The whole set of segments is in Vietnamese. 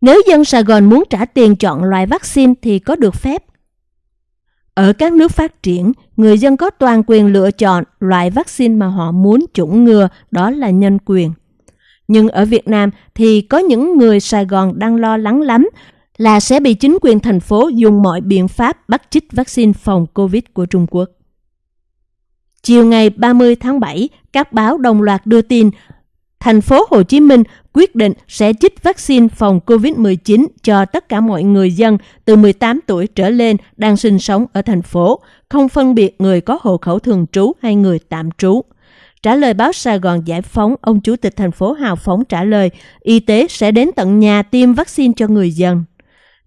Nếu dân Sài Gòn muốn trả tiền chọn loại vaccine thì có được phép. Ở các nước phát triển, người dân có toàn quyền lựa chọn loại vaccine mà họ muốn chủng ngừa, đó là nhân quyền. Nhưng ở Việt Nam thì có những người Sài Gòn đang lo lắng lắm là sẽ bị chính quyền thành phố dùng mọi biện pháp bắt chích vaccine phòng COVID của Trung Quốc. Chiều ngày 30 tháng 7, các báo đồng loạt đưa tin thành phố Hồ Chí Minh quyết định sẽ chích vaccine phòng COVID-19 cho tất cả mọi người dân từ 18 tuổi trở lên đang sinh sống ở thành phố, không phân biệt người có hộ khẩu thường trú hay người tạm trú. Trả lời báo Sài Gòn Giải phóng, ông Chủ tịch thành phố Hào Phóng trả lời, y tế sẽ đến tận nhà tiêm vaccine cho người dân.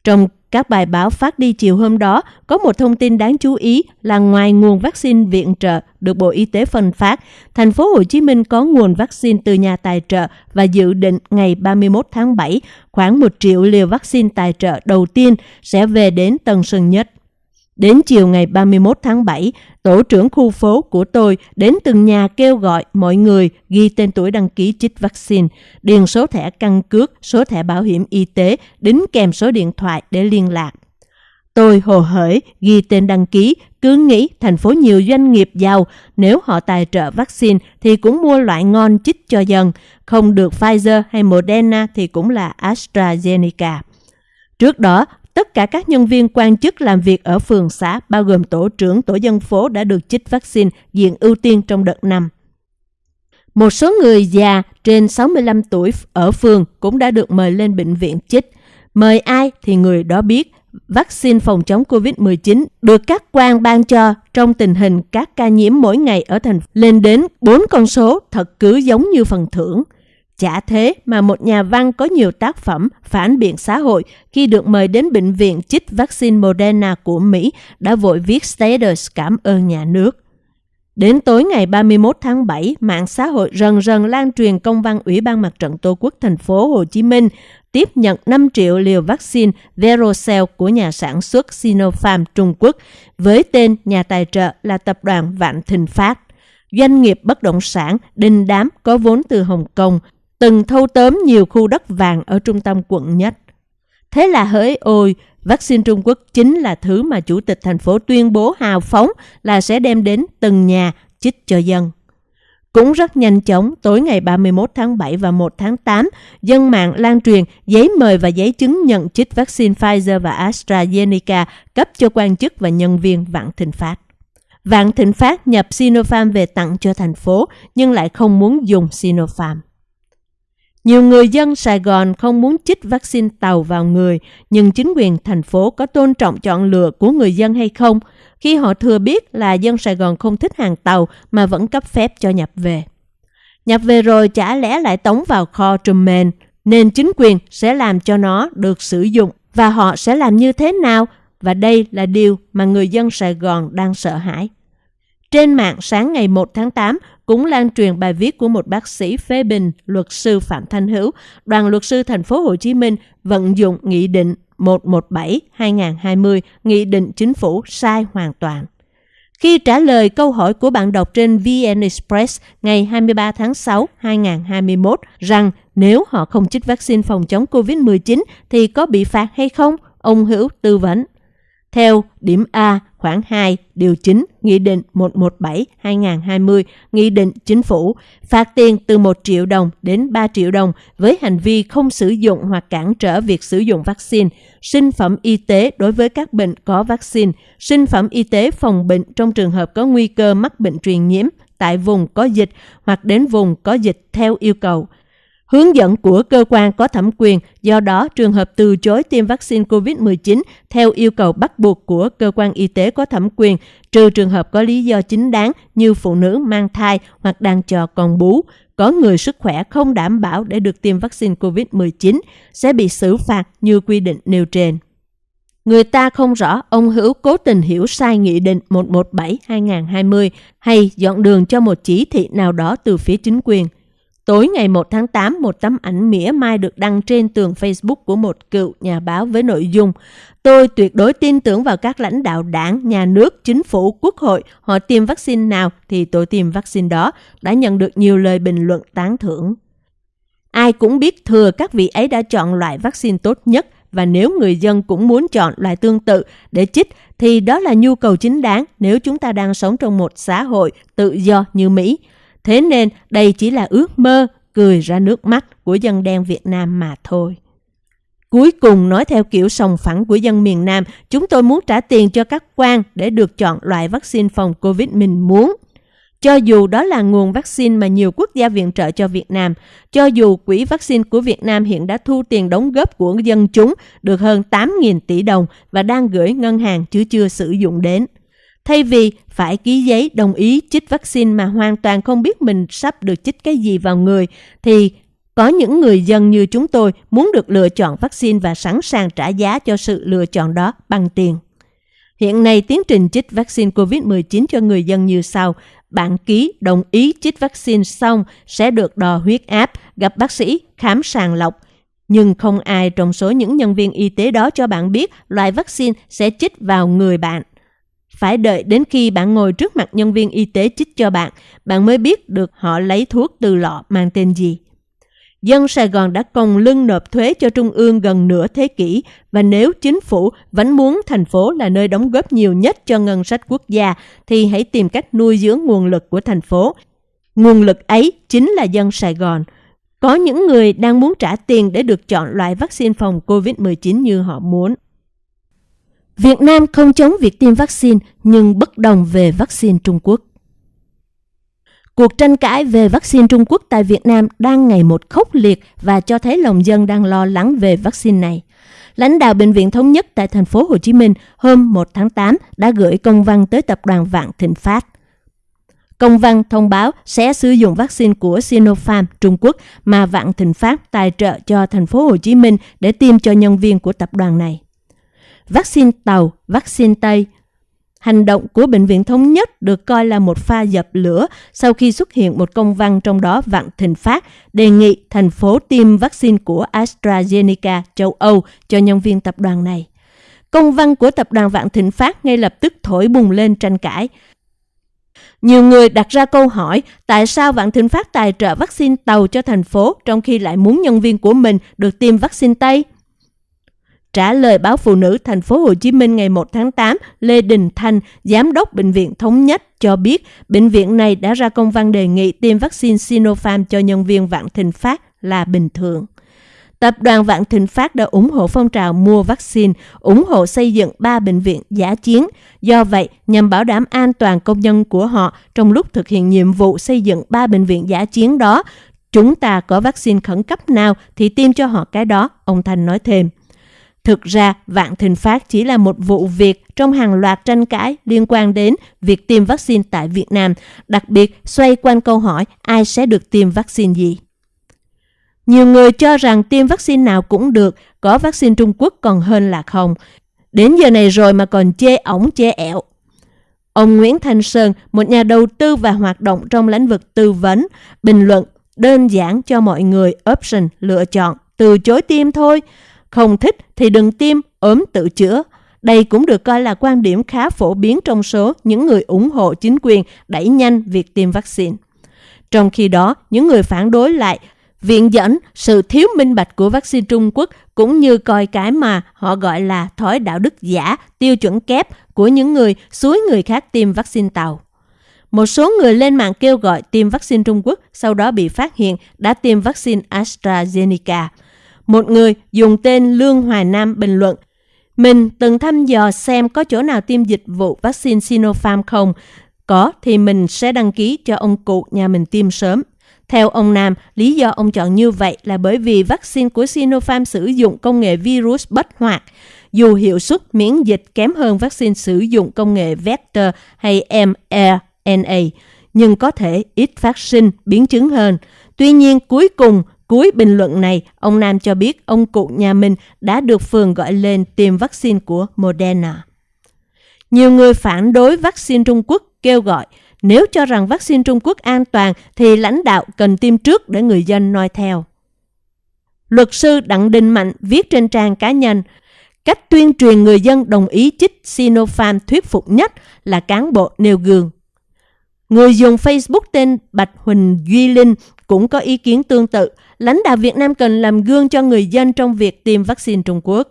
Trong các bài báo phát đi chiều hôm đó có một thông tin đáng chú ý là ngoài nguồn vaccine viện trợ được Bộ Y tế phân phát, thành phố Hồ Chí Minh có nguồn vaccine từ nhà tài trợ và dự định ngày 31 tháng 7 khoảng 1 triệu liều vaccine tài trợ đầu tiên sẽ về đến Tân Sơn Nhất. Đến chiều ngày 31 tháng 7, tổ trưởng khu phố của tôi đến từng nhà kêu gọi mọi người ghi tên tuổi đăng ký chích vaccine, điền số thẻ căn cước, số thẻ bảo hiểm y tế, đính kèm số điện thoại để liên lạc. Tôi hồ hởi ghi tên đăng ký, cứ nghĩ thành phố nhiều doanh nghiệp giàu, nếu họ tài trợ vaccine thì cũng mua loại ngon chích cho dân, không được Pfizer hay Moderna thì cũng là AstraZeneca. Trước đó, Tất cả các nhân viên quan chức làm việc ở phường xã, bao gồm tổ trưởng tổ dân phố đã được chích vaccine diện ưu tiên trong đợt năm. Một số người già trên 65 tuổi ở phường cũng đã được mời lên bệnh viện chích. Mời ai thì người đó biết vaccine phòng chống COVID-19 được các quan ban cho trong tình hình các ca nhiễm mỗi ngày ở thành lên đến 4 con số thật cứ giống như phần thưởng. Chả thế mà một nhà văn có nhiều tác phẩm phản biện xã hội khi được mời đến bệnh viện chích vaccine Moderna của Mỹ đã vội viết status cảm ơn nhà nước. Đến tối ngày 31 tháng 7, mạng xã hội rần rần lan truyền công văn Ủy ban Mặt trận Tổ quốc thành phố Hồ Chí Minh tiếp nhận 5 triệu liều vaccine Verocell của nhà sản xuất Sinopharm Trung Quốc với tên nhà tài trợ là tập đoàn Vạn Thịnh Phát. Doanh nghiệp bất động sản đình đám có vốn từ Hồng Kông từng thâu tóm nhiều khu đất vàng ở trung tâm quận nhất. Thế là hỡi ôi, vaccine Trung Quốc chính là thứ mà Chủ tịch thành phố tuyên bố hào phóng là sẽ đem đến từng nhà chích cho dân. Cũng rất nhanh chóng, tối ngày 31 tháng 7 và 1 tháng 8, dân mạng lan truyền giấy mời và giấy chứng nhận chích vaccine Pfizer và AstraZeneca cấp cho quan chức và nhân viên Vạn Thịnh Phát. Vạn Thịnh Phát nhập Sinopharm về tặng cho thành phố nhưng lại không muốn dùng Sinopharm. Nhiều người dân Sài Gòn không muốn chích vaccine tàu vào người, nhưng chính quyền thành phố có tôn trọng chọn lựa của người dân hay không khi họ thừa biết là dân Sài Gòn không thích hàng tàu mà vẫn cấp phép cho nhập về. Nhập về rồi chả lẽ lại tống vào kho trùm mền, nên chính quyền sẽ làm cho nó được sử dụng và họ sẽ làm như thế nào? Và đây là điều mà người dân Sài Gòn đang sợ hãi. Trên mạng sáng ngày 1 tháng 8 cũng lan truyền bài viết của một bác sĩ phê bình luật sư Phạm Thanh Hữu, đoàn luật sư thành phố Hồ Chí Minh vận dụng nghị định 117-2020, nghị định chính phủ sai hoàn toàn. Khi trả lời câu hỏi của bạn đọc trên VN Express ngày 23 tháng 6 2021 rằng nếu họ không chích vaccine phòng chống COVID-19 thì có bị phạt hay không, ông Hữu tư vấn. Theo điểm A khoảng 2 điều 9 Nghị định 117-2020 Nghị định Chính phủ phạt tiền từ 1 triệu đồng đến 3 triệu đồng với hành vi không sử dụng hoặc cản trở việc sử dụng vaccine, sinh phẩm y tế đối với các bệnh có vaccine, sinh phẩm y tế phòng bệnh trong trường hợp có nguy cơ mắc bệnh truyền nhiễm tại vùng có dịch hoặc đến vùng có dịch theo yêu cầu – hướng dẫn của cơ quan có thẩm quyền, do đó trường hợp từ chối tiêm vaccine COVID-19 theo yêu cầu bắt buộc của cơ quan y tế có thẩm quyền, trừ trường hợp có lý do chính đáng như phụ nữ mang thai hoặc đang chờ con bú, có người sức khỏe không đảm bảo để được tiêm vaccine COVID-19 sẽ bị xử phạt như quy định nêu trên. Người ta không rõ ông Hữu cố tình hiểu sai Nghị định 117-2020 hay dọn đường cho một chỉ thị nào đó từ phía chính quyền – Tối ngày 1 tháng 8, một tấm ảnh mỉa mai được đăng trên tường Facebook của một cựu nhà báo với nội dung Tôi tuyệt đối tin tưởng vào các lãnh đạo đảng, nhà nước, chính phủ, quốc hội. Họ tiêm vaccine nào thì tôi tiêm vaccine đó. Đã nhận được nhiều lời bình luận tán thưởng. Ai cũng biết thừa các vị ấy đã chọn loại vaccine tốt nhất và nếu người dân cũng muốn chọn loại tương tự để chích thì đó là nhu cầu chính đáng nếu chúng ta đang sống trong một xã hội tự do như Mỹ. Thế nên đây chỉ là ước mơ cười ra nước mắt của dân đen Việt Nam mà thôi. Cuối cùng nói theo kiểu sòng phẳng của dân miền Nam, chúng tôi muốn trả tiền cho các quan để được chọn loại vaccine phòng Covid mình muốn. Cho dù đó là nguồn vaccine mà nhiều quốc gia viện trợ cho Việt Nam, cho dù quỹ vaccine của Việt Nam hiện đã thu tiền đóng góp của dân chúng được hơn 8.000 tỷ đồng và đang gửi ngân hàng chứ chưa sử dụng đến. Thay vì phải ký giấy đồng ý chích vaccine mà hoàn toàn không biết mình sắp được chích cái gì vào người, thì có những người dân như chúng tôi muốn được lựa chọn vaccine và sẵn sàng trả giá cho sự lựa chọn đó bằng tiền. Hiện nay, tiến trình chích vaccine COVID-19 cho người dân như sau. Bạn ký đồng ý chích vaccine xong sẽ được đo huyết áp, gặp bác sĩ, khám sàng lọc. Nhưng không ai trong số những nhân viên y tế đó cho bạn biết loại vaccine sẽ chích vào người bạn. Phải đợi đến khi bạn ngồi trước mặt nhân viên y tế chích cho bạn, bạn mới biết được họ lấy thuốc từ lọ mang tên gì. Dân Sài Gòn đã còng lưng nộp thuế cho Trung ương gần nửa thế kỷ và nếu chính phủ vẫn muốn thành phố là nơi đóng góp nhiều nhất cho ngân sách quốc gia thì hãy tìm cách nuôi dưỡng nguồn lực của thành phố. Nguồn lực ấy chính là dân Sài Gòn. Có những người đang muốn trả tiền để được chọn loại vaccine phòng COVID-19 như họ muốn. Việt Nam không chống việc tiêm vaccine, nhưng bất đồng về vaccine Trung Quốc. Cuộc tranh cãi về vaccine Trung Quốc tại Việt Nam đang ngày một khốc liệt và cho thấy lòng dân đang lo lắng về vaccine này. Lãnh đạo Bệnh viện Thống nhất tại thành phố Hồ Chí Minh hôm 1 tháng 8 đã gửi công văn tới tập đoàn Vạn Thịnh Phát. Công văn thông báo sẽ sử dụng vaccine của Sinopharm Trung Quốc mà Vạn Thịnh Phát tài trợ cho thành phố Hồ Chí Minh để tiêm cho nhân viên của tập đoàn này. Vaccine tàu, vaccine Tây, Hành động của Bệnh viện Thống nhất được coi là một pha dập lửa sau khi xuất hiện một công văn trong đó Vạn Thịnh Phát đề nghị thành phố tiêm vaccine của AstraZeneca châu Âu cho nhân viên tập đoàn này. Công văn của tập đoàn Vạn Thịnh Phát ngay lập tức thổi bùng lên tranh cãi. Nhiều người đặt ra câu hỏi tại sao Vạn Thịnh Phát tài trợ vaccine tàu cho thành phố trong khi lại muốn nhân viên của mình được tiêm vaccine Tây? Trả lời báo Phụ nữ thành phố Hồ Chí Minh ngày 1 tháng 8, Lê Đình Thanh, giám đốc bệnh viện Thống Nhất cho biết bệnh viện này đã ra công văn đề nghị tiêm vaccine Sinopharm cho nhân viên Vạn Thịnh Phát là bình thường. Tập đoàn Vạn Thịnh Phát đã ủng hộ phong trào mua vaccine, ủng hộ xây dựng ba bệnh viện giả chiến. Do vậy, nhằm bảo đảm an toàn công nhân của họ trong lúc thực hiện nhiệm vụ xây dựng ba bệnh viện giả chiến đó, chúng ta có vaccine khẩn cấp nào thì tiêm cho họ cái đó, ông Thanh nói thêm. Thực ra, Vạn Thịnh Phát chỉ là một vụ việc trong hàng loạt tranh cãi liên quan đến việc tiêm vaccine tại Việt Nam, đặc biệt xoay quanh câu hỏi ai sẽ được tiêm vaccine gì. Nhiều người cho rằng tiêm vaccine nào cũng được, có vaccine Trung Quốc còn hơn là không. Đến giờ này rồi mà còn chê ổng chê ẹo. Ông Nguyễn Thanh Sơn, một nhà đầu tư và hoạt động trong lĩnh vực tư vấn, bình luận đơn giản cho mọi người option lựa chọn, từ chối tiêm thôi. Không thích thì đừng tiêm, ốm tự chữa. Đây cũng được coi là quan điểm khá phổ biến trong số những người ủng hộ chính quyền đẩy nhanh việc tiêm vaccine. Trong khi đó, những người phản đối lại viện dẫn sự thiếu minh bạch của vaccine Trung Quốc cũng như coi cái mà họ gọi là thói đạo đức giả, tiêu chuẩn kép của những người suối người khác tiêm vaccine tàu. Một số người lên mạng kêu gọi tiêm vaccine Trung Quốc, sau đó bị phát hiện đã tiêm vaccine AstraZeneca – một người dùng tên Lương Hoài Nam bình luận, mình từng thăm dò xem có chỗ nào tiêm dịch vụ vaccine Sinopharm không. Có thì mình sẽ đăng ký cho ông cụ nhà mình tiêm sớm. Theo ông Nam, lý do ông chọn như vậy là bởi vì vaccine của Sinopharm sử dụng công nghệ virus bất hoạt. Dù hiệu suất miễn dịch kém hơn vaccine sử dụng công nghệ vector hay mRNA, nhưng có thể ít phát sinh biến chứng hơn. Tuy nhiên, cuối cùng, Cuối bình luận này, ông Nam cho biết ông cụ nhà mình đã được phường gọi lên tiêm vaccine của Moderna. Nhiều người phản đối vaccine Trung Quốc kêu gọi nếu cho rằng vaccine Trung Quốc an toàn thì lãnh đạo cần tiêm trước để người dân noi theo. Luật sư Đặng Đình Mạnh viết trên trang cá nhân, cách tuyên truyền người dân đồng ý chích Sinopharm thuyết phục nhất là cán bộ nêu gương. Người dùng Facebook tên Bạch Huỳnh Duy Linh cũng có ý kiến tương tự lãnh đạo Việt Nam cần làm gương cho người dân trong việc tiêm vaccine Trung Quốc.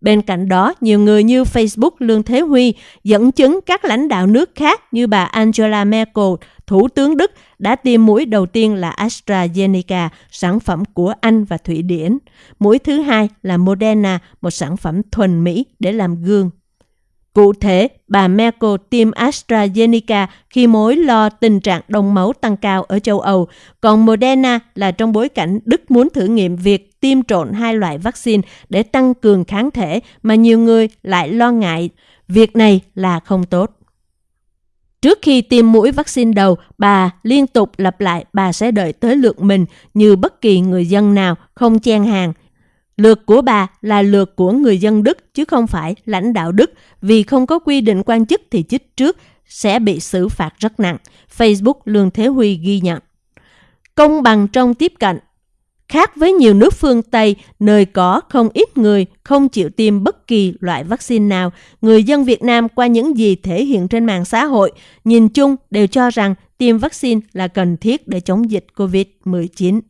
Bên cạnh đó, nhiều người như Facebook Lương Thế Huy dẫn chứng các lãnh đạo nước khác như bà Angela Merkel, Thủ tướng Đức, đã tiêm mũi đầu tiên là AstraZeneca, sản phẩm của Anh và Thụy Điển. Mũi thứ hai là Moderna, một sản phẩm thuần Mỹ để làm gương. Cụ thể, bà Merkel tiêm AstraZeneca khi mối lo tình trạng đông máu tăng cao ở châu Âu, còn Moderna là trong bối cảnh Đức muốn thử nghiệm việc tiêm trộn hai loại vaccine để tăng cường kháng thể mà nhiều người lại lo ngại. Việc này là không tốt. Trước khi tiêm mũi vaccine đầu, bà liên tục lặp lại bà sẽ đợi tới lượt mình như bất kỳ người dân nào không chen hàng – Lượt của bà là lượt của người dân Đức chứ không phải lãnh đạo Đức vì không có quy định quan chức thì chích trước sẽ bị xử phạt rất nặng. Facebook Lương Thế Huy ghi nhận. Công bằng trong tiếp cận Khác với nhiều nước phương Tây, nơi có không ít người không chịu tiêm bất kỳ loại vaccine nào, người dân Việt Nam qua những gì thể hiện trên mạng xã hội, nhìn chung đều cho rằng tiêm vaccine là cần thiết để chống dịch COVID-19.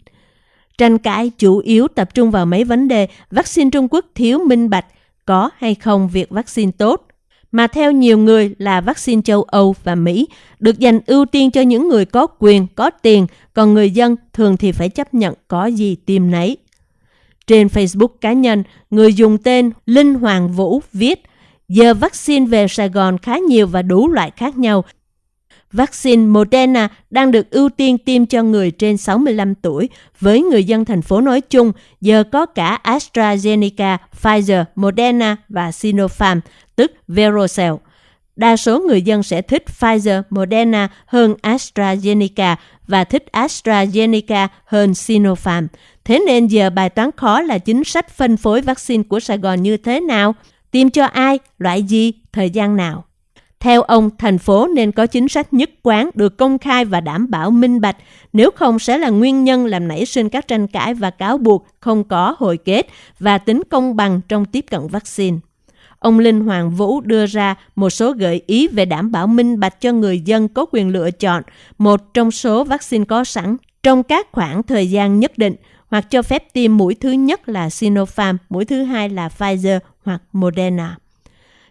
Tranh cãi chủ yếu tập trung vào mấy vấn đề vaccine Trung Quốc thiếu minh bạch, có hay không việc vaccine tốt, mà theo nhiều người là vaccine châu Âu và Mỹ được dành ưu tiên cho những người có quyền, có tiền, còn người dân thường thì phải chấp nhận có gì tiêm nấy. Trên Facebook cá nhân, người dùng tên Linh Hoàng Vũ viết Giờ vaccine về Sài Gòn khá nhiều và đủ loại khác nhau, Vaccine Moderna đang được ưu tiên tiêm cho người trên 65 tuổi. Với người dân thành phố nói chung, giờ có cả AstraZeneca, Pfizer, Moderna và Sinopharm, tức Verocell. Đa số người dân sẽ thích Pfizer, Moderna hơn AstraZeneca và thích AstraZeneca hơn Sinopharm. Thế nên giờ bài toán khó là chính sách phân phối vaccine của Sài Gòn như thế nào? Tiêm cho ai? Loại gì? Thời gian nào? Theo ông, thành phố nên có chính sách nhất quán được công khai và đảm bảo minh bạch, nếu không sẽ là nguyên nhân làm nảy sinh các tranh cãi và cáo buộc không có hồi kết và tính công bằng trong tiếp cận vaccine. Ông Linh Hoàng Vũ đưa ra một số gợi ý về đảm bảo minh bạch cho người dân có quyền lựa chọn một trong số vaccine có sẵn trong các khoảng thời gian nhất định hoặc cho phép tiêm mũi thứ nhất là Sinopharm, mũi thứ hai là Pfizer hoặc Moderna.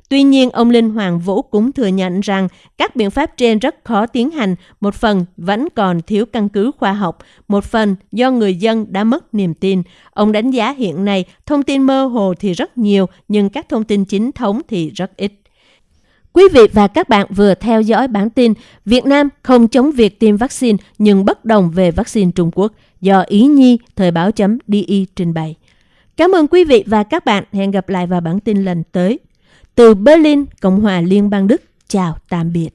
Tuy nhiên, ông Linh Hoàng Vũ cũng thừa nhận rằng các biện pháp trên rất khó tiến hành, một phần vẫn còn thiếu căn cứ khoa học, một phần do người dân đã mất niềm tin. Ông đánh giá hiện nay thông tin mơ hồ thì rất nhiều, nhưng các thông tin chính thống thì rất ít. Quý vị và các bạn vừa theo dõi bản tin Việt Nam không chống việc tiêm vaccine nhưng bất đồng về vaccine Trung Quốc do Ý Nhi Thời báo.di trình bày. Cảm ơn quý vị và các bạn. Hẹn gặp lại vào bản tin lần tới. Từ Berlin, Cộng hòa Liên bang Đức, chào tạm biệt.